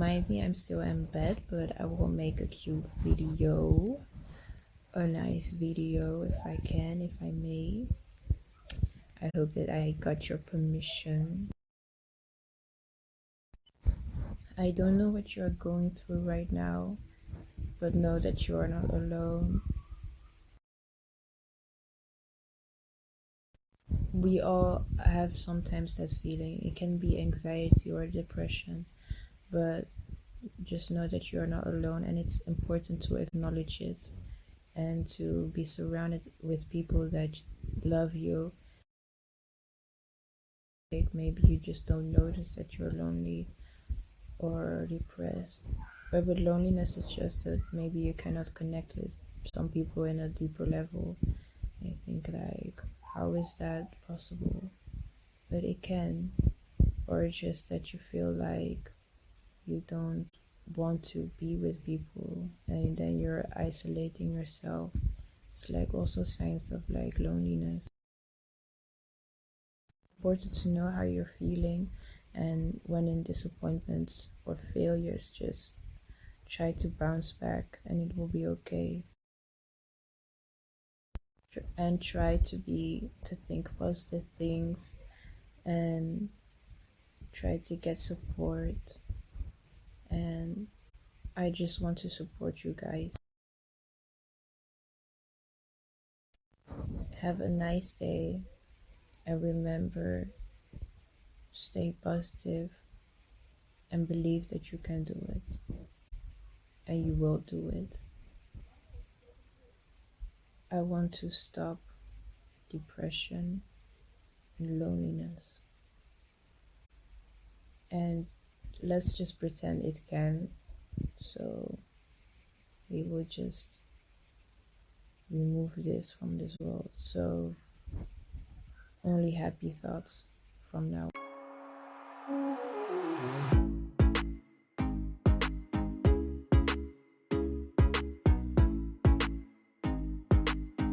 mind me, I'm still in bed, but I will make a cute video. A nice video if I can, if I may. I hope that I got your permission. I don't know what you are going through right now, but know that you are not alone. We all have sometimes that feeling. It can be anxiety or depression, but just know that you are not alone and it's important to acknowledge it and to be surrounded with people that love you. Maybe you just don't notice that you're lonely or depressed. But with loneliness it's just that maybe you cannot connect with some people in a deeper level. I think like how is that possible? But it can or just that you feel like you don't want to be with people and then you're isolating yourself. It's like also signs of like loneliness. Important to know how you're feeling and when in disappointments or failures just try to bounce back and it will be okay. And try to be to think positive things and try to get support and i just want to support you guys. Have a nice day and remember stay positive and believe that you can do it and you will do it. I want to stop depression and loneliness. And let's just pretend it can so we will just remove this from this world so only happy thoughts from now.